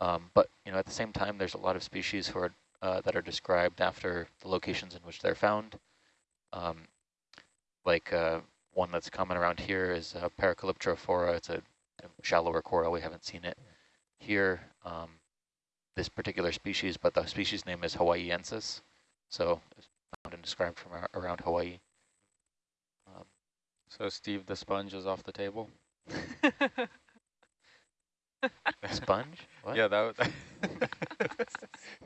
S2: Um, but, you know, at the same time, there's a lot of species who are uh, that are described after the locations in which they're found. Um, like uh, one that's common around here is uh, Paracalyptrophora. It's a, a, shallower coral. We haven't seen it here, um, this particular species, but the species name is hawaiiensis. So it's found and described from around Hawaii.
S4: Um, so Steve the sponge is off the table? (laughs)
S2: sponge?
S4: What? Yeah, that was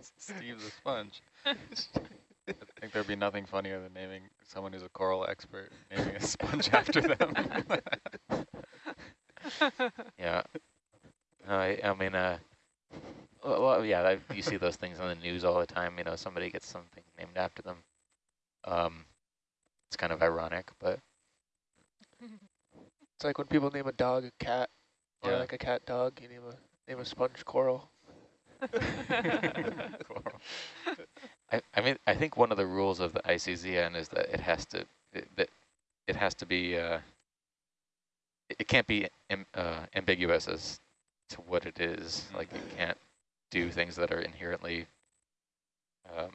S4: (laughs) Steve the sponge. (laughs) I think there'd be nothing funnier than naming someone who's a coral expert, naming a sponge after them. (laughs)
S2: yeah. I, I mean, uh, well, yeah, I, you see those things on the news all the time. You know, somebody gets something named after them. Um, it's kind of ironic, but
S8: it's like when people name a dog a cat, or yeah. like a cat dog. You name a name a sponge coral. (laughs) (laughs)
S2: I I, I mean, I think one of the rules of the ICZN is that it has to it, that it has to be uh, it can't be Im, uh, ambiguous as to what it is. Like you can't do things that are inherently um,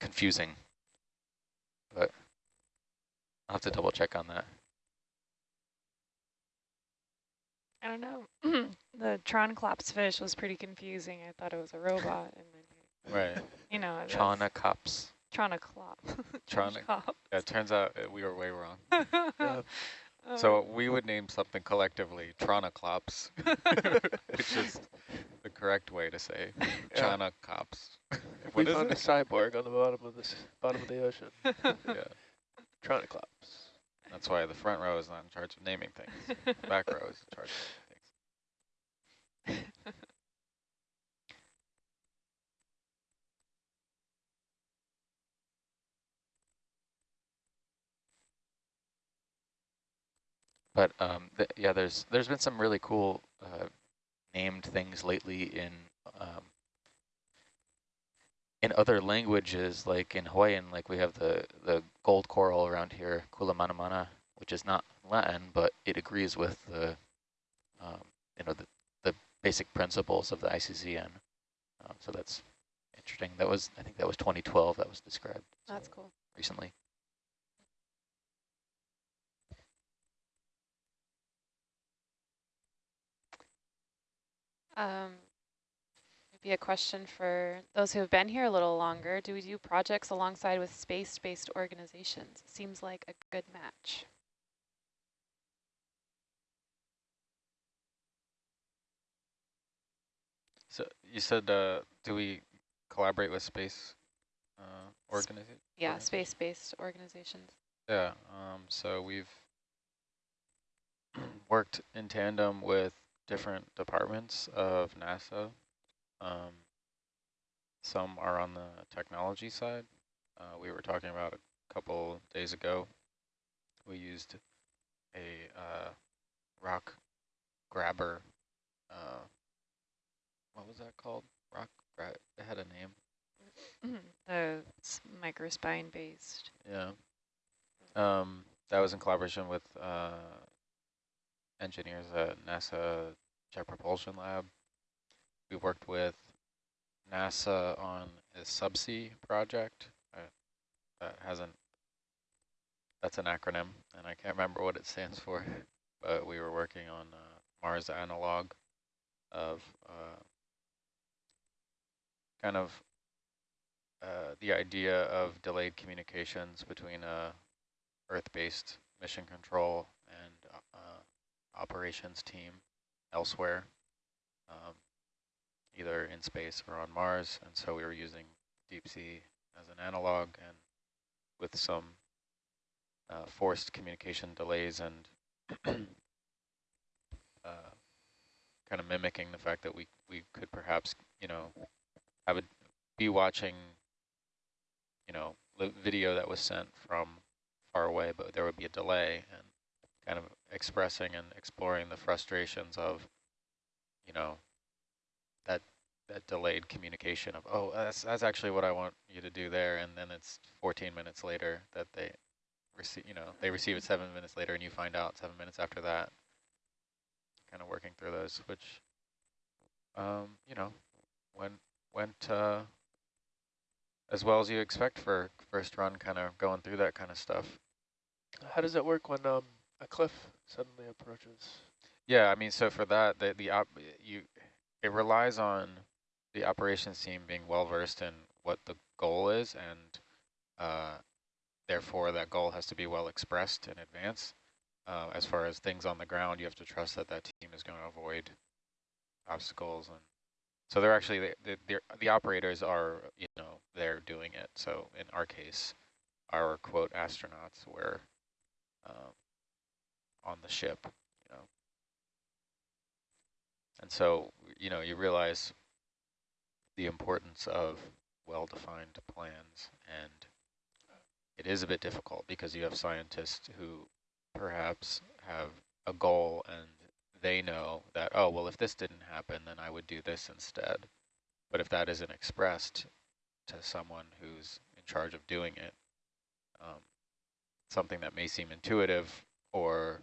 S2: confusing. But I'll have to double check on that.
S5: I don't know. (clears throat) the Tronclops fish was pretty confusing. I thought it was a robot. and then,
S4: Right.
S5: You know, that's
S2: Tronocops.
S5: Tronoclop. (laughs)
S4: Tronic. Yeah, it turns out uh, we were way wrong. (laughs)
S8: Yeah.
S4: So we would name something collectively Tronoclops, (laughs) which is the correct way to say
S8: Yeah.
S4: Tronocops.
S8: If we
S4: is
S8: found a cyborg on the bottom of this bottom of the ocean,
S4: Yeah,
S8: Troniclops.
S4: That's why the front row is not in charge of naming things. The back row is in charge of naming things.
S2: But um, th yeah, there's there's been some really cool uh, named things lately in um, in other languages, like in Hawaiian, like we have the the gold coral around here, Kula Kulamanamana, which is not Latin, but it agrees with the um, you know the the basic principles of the ICZN. Um, so that's interesting. That was I think that was 2012 that was described.
S5: That's
S2: so
S5: cool.
S2: recently.
S5: Um, maybe a question for those who have been here a little longer. Do we do projects alongside with space-based organizations? Seems like a good match.
S4: So you said, uh, do we collaborate with space uh, organization?
S5: Yeah, space-based organizations.
S4: Yeah, um, so we've (clears throat) worked in tandem with different departments of NASA. Um, some are on the technology side. Uh, we were talking about a couple days ago. We used a uh, rock grabber. Uh, what was that called? Rock grab. It had a name.
S5: The microspine-based.
S4: Yeah. Um, that was in collaboration with uh, engineers at NASA Jet Propulsion Lab. We worked with NASA on a subsea project. Uh, that hasn't, that's an acronym, and I can't remember what it stands for, but we were working on uh, Mars analog of uh, kind of uh, the idea of delayed communications between a Earth-based mission control and uh, operations team elsewhere, um, either in space or on Mars. And so we were using deep sea as an analog and with some uh, forced communication delays and (clears throat) uh, kind of mimicking the fact that we, we could perhaps, you know, I would be watching, you know, video that was sent from far away, but there would be a delay and kind of expressing and exploring the frustrations of, you know, that that delayed communication of, oh, that's, that's actually what I want you to do there. And then it's 14 minutes later that they receive, you know, they receive it seven minutes later and you find out seven minutes after that. Kind of working through those, which, um, you know, went, went uh, as well as you expect for first run, kind of going through that kind of stuff.
S8: How does it work when um, a cliff suddenly approaches?
S4: Yeah, I mean, so for that, the the op you it relies on the operations team being well versed in what the goal is, and uh, therefore that goal has to be well expressed in advance. Uh, as far as things on the ground, you have to trust that that team is going to avoid obstacles, and so they're actually the the, the the operators are you know they're doing it. So in our case, our quote astronauts were um, on the ship. And so, you know, you realize the importance of well-defined plans and it is a bit difficult because you have scientists who perhaps have a goal and they know that, oh, well, if this didn't happen, then I would do this instead. But if that isn't expressed to someone who's in charge of doing it. Um, something that may seem intuitive or,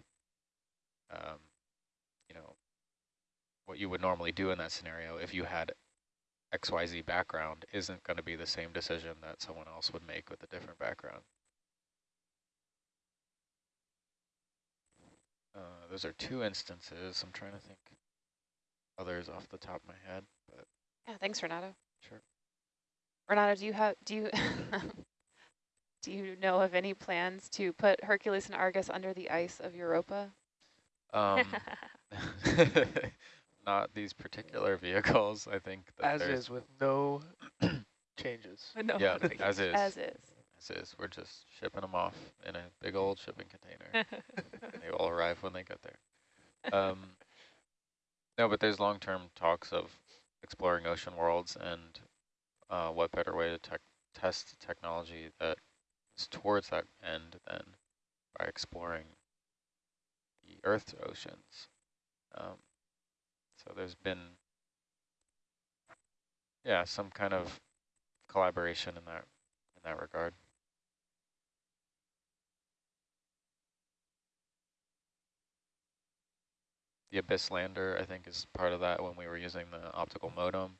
S4: um, what you would normally do in that scenario if you had XYZ background isn't going to be the same decision that someone else would make with a different background. Uh, those are two instances. I'm trying to think others off the top of my head, but
S1: yeah, thanks, Renato.
S4: Sure.
S1: Renato, do you have do you (laughs) do you know of any plans to put Hercules and Argus under the ice of Europa?
S4: Um, (laughs) (laughs) not these particular (laughs) vehicles. I think
S8: as is with no (clears throat) changes.
S5: No
S4: yeah, (laughs) as is.
S1: As is.
S4: As is. We're just shipping them off in a big old shipping container. (laughs) they will arrive when they get there. Um, no, but there's long-term talks of exploring ocean worlds, and uh, what better way to te test technology that is towards that end than by exploring the Earth's oceans. Um, so there's been, yeah, some kind of collaboration in that in that regard. The Abyss lander, I think, is part of that when we were using the optical modem.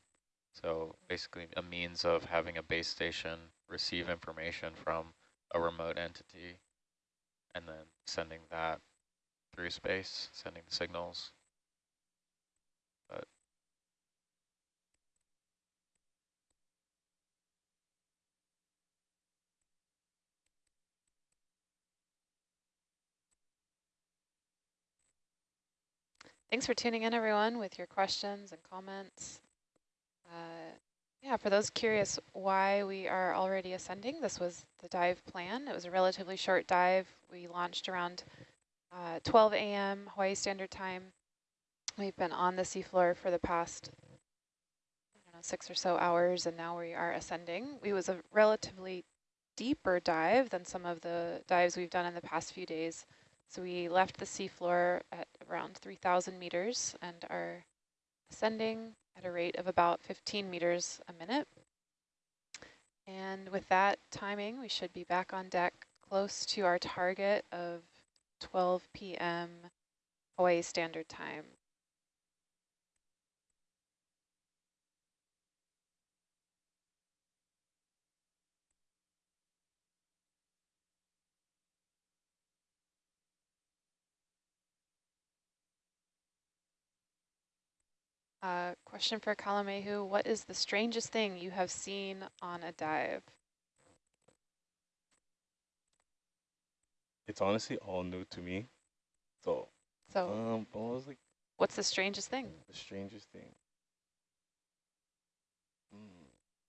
S4: So basically a means of having a base station receive information from a remote entity and then sending that through space, sending the signals. But
S1: Thanks for tuning in, everyone, with your questions and comments. Uh, yeah, for those curious why we are already ascending, this was the dive plan. It was a relatively short dive. We launched around uh, 12 a.m. Hawaii Standard Time. We've been on the seafloor for the past know, six or so hours, and now we are ascending. It was a relatively deeper dive than some of the dives we've done in the past few days. So we left the seafloor at around 3,000 meters and are ascending at a rate of about 15 meters a minute. And with that timing, we should be back on deck close to our target of 12 p.m. Hawaii Standard Time. Uh, question for Kalamehu, what is the strangest thing you have seen on a dive?
S7: It's honestly all new to me. So,
S1: so
S7: um, what was like
S1: what's the strangest thing?
S7: The strangest thing. Mm.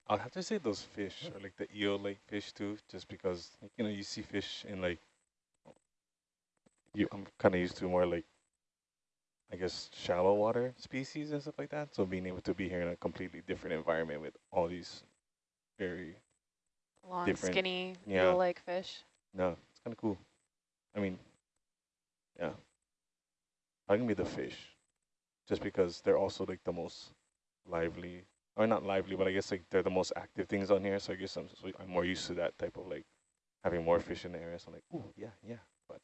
S7: I'll have to say those fish, or like the eel like fish too, just because like, you know you see fish in like you. I'm kind of used to more like I guess, shallow water species and stuff like that. So being able to be here in a completely different environment with all these very
S1: long,
S7: different,
S1: skinny,
S7: yeah.
S1: like fish.
S7: No, it's kind of cool. I mean, yeah. I can be the fish, just because they're also like the most lively, or not lively, but I guess like they're the most active things on here. So I guess I'm so I'm more used to that type of like having more fish in the area. So I'm like, ooh, yeah, yeah. But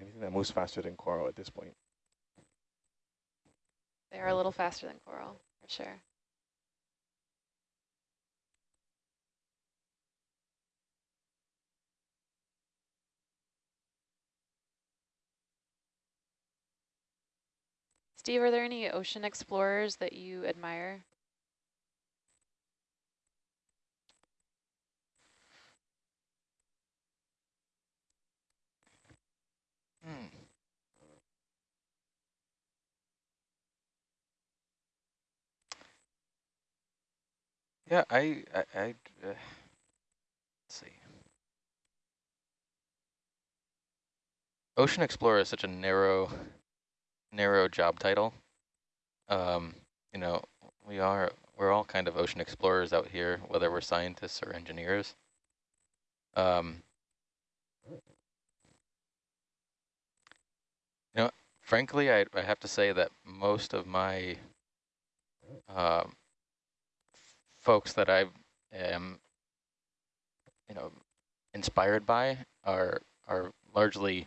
S7: anything that moves faster than coral at this point.
S1: They are a little faster than coral, for sure. Steve, are there any ocean explorers that you admire?
S4: Hmm. Yeah, I, I, I uh, let's see. Ocean Explorer is such a narrow, narrow job title. Um, you know, we are, we're all kind of ocean explorers out here, whether we're scientists or engineers. Um, you know, frankly, I, I have to say that most of my um, folks that I've
S2: am, you know, inspired by are are largely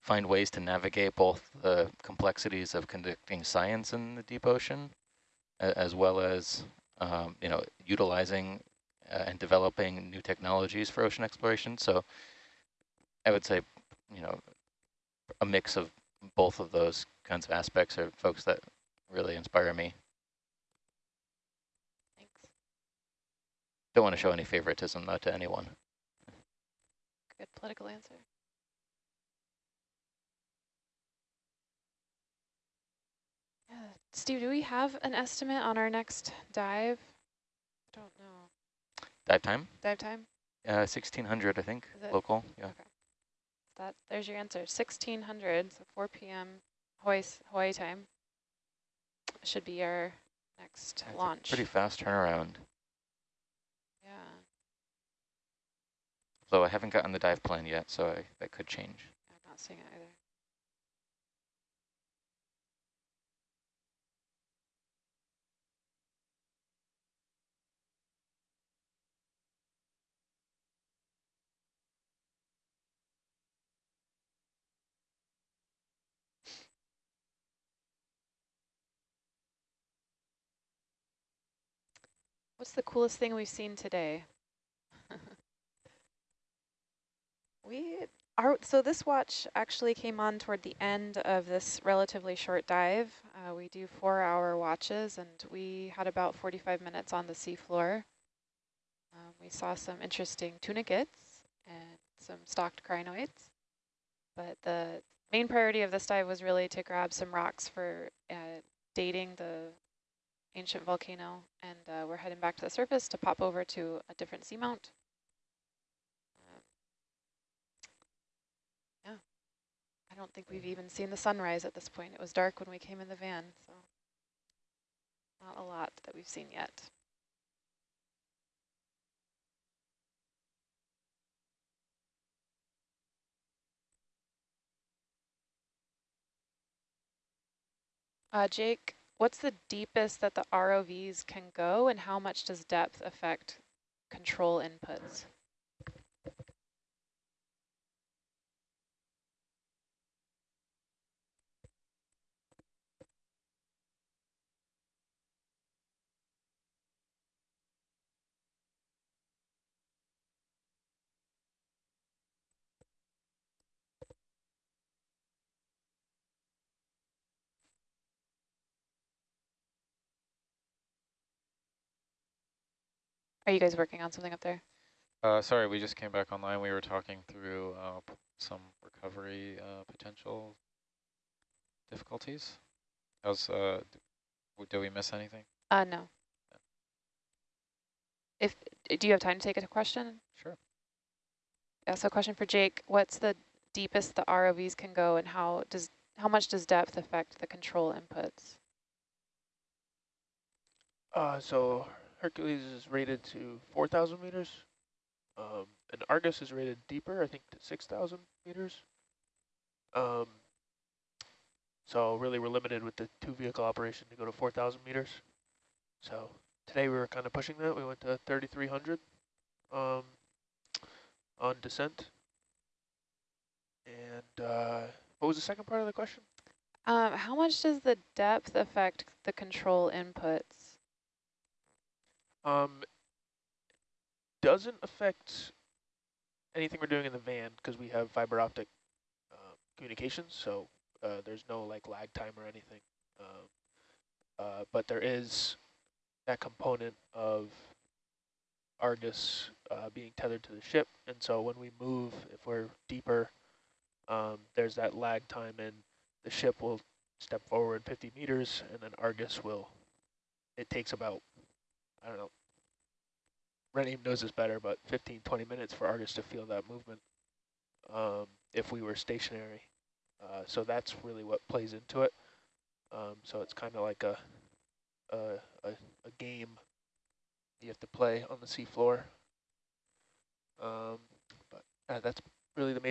S2: find ways to navigate both the complexities of conducting science in the deep ocean, as well as um, you know utilizing uh, and developing new technologies for ocean exploration. So I would say, you know, a mix of both of those kinds of aspects are folks that really inspire me.
S1: Thanks.
S2: Don't want to show any favoritism though to anyone.
S1: Good political answer. Yeah. Steve, do we have an estimate on our next dive? I don't know.
S2: Dive time?
S1: Dive time?
S2: Uh, 1600, I think, local. Yeah.
S1: Okay. That there's your answer. 1600, so 4 p.m. Hawaii Hawaii time. Should be our next
S2: That's
S1: launch.
S2: Pretty fast turnaround.
S1: yeah.
S2: Though I haven't gotten the dive plan yet, so I, that could change.
S1: I'm not seeing it either. What's the coolest thing we've seen today? We are, so this watch actually came on toward the end of this relatively short dive. Uh, we do four hour watches and we had about 45 minutes on the seafloor. Um, we saw some interesting tunicates and some stalked crinoids, but the main priority of this dive was really to grab some rocks for uh, dating the ancient volcano, and uh, we're heading back to the surface to pop over to a different seamount. Um, yeah, I don't think we've even seen the sunrise at this point. It was dark when we came in the van, so not a lot that we've seen yet. Uh, Jake, what's the deepest that the ROVs can go and how much does depth affect control inputs? Are you guys working on something up there?
S4: Uh, sorry, we just came back online. We were talking through uh, p- some recovery uh, potential difficulties. How's, uh, d- w- did we miss anything?
S1: Uh, no. If Do you have time to take a question?
S4: Sure.
S1: Yeah, so question for Jake. What's the deepest the ROVs can go and how does how much does depth affect the control inputs?
S8: Uh, so Hercules is rated to 4,000 meters, um, and Argus is rated deeper, I think to 6,000 meters. Um, so really we're limited with the two vehicle operation to go to 4,000 meters. So today we were kind of pushing that. We went to 3,300 um, on descent. And uh, what was the second part of the question?
S1: Um, how much does the depth affect the control inputs?
S8: Um, doesn't affect anything we're doing in the van because we have fiber optic uh, communications, so uh, there's no like lag time or anything. Um, uh, but there is that component of Argus uh, being tethered to the ship, and so when we move, if we're deeper, um, there's that lag time, and the ship will step forward 50 meters, and then Argus will. It takes about I don't know. Renim knows this better, but 15, 20 minutes for Argus to feel that movement um, if we were stationary. Uh, so that's really what plays into it. Um, so it's kind of like a, a, a, a game you have to play on the seafloor. Um, but uh, that's really the main